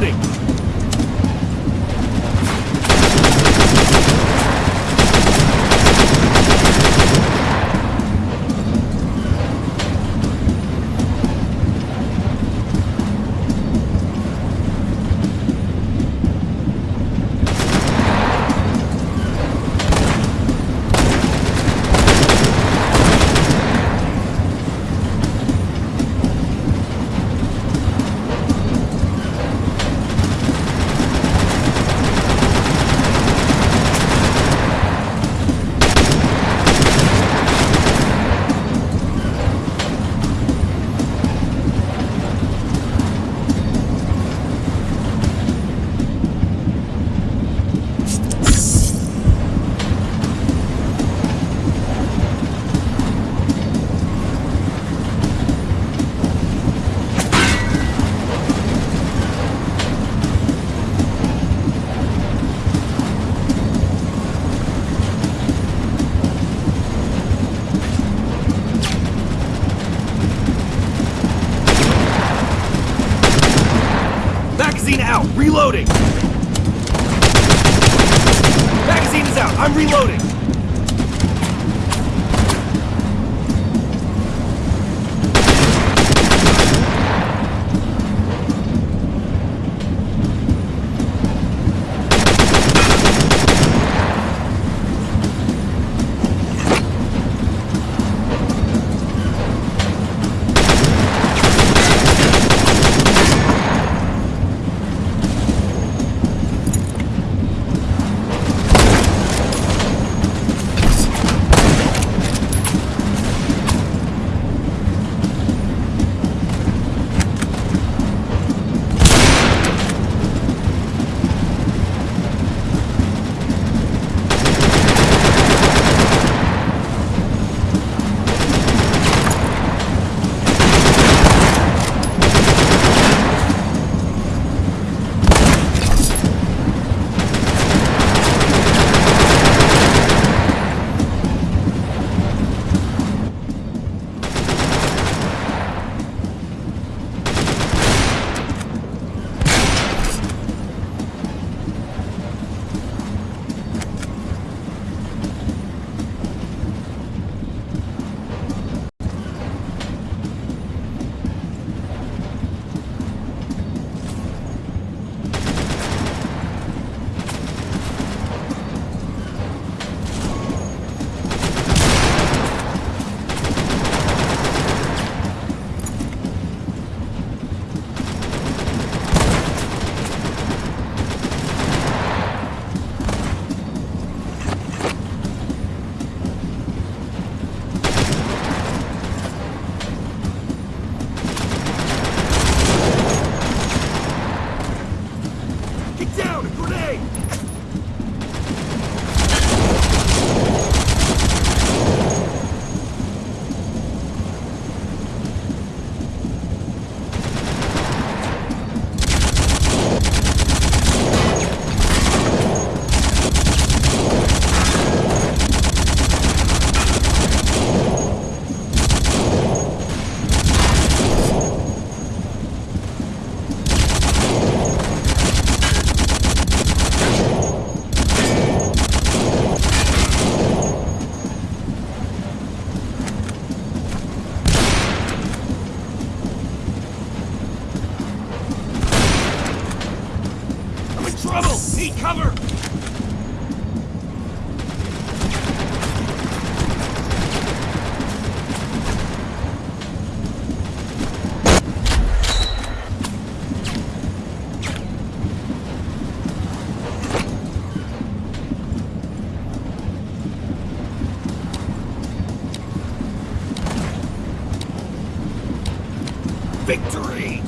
Reloading! Magazine out! Reloading! Magazine is out! I'm reloading! Victory!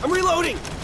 I'm reloading!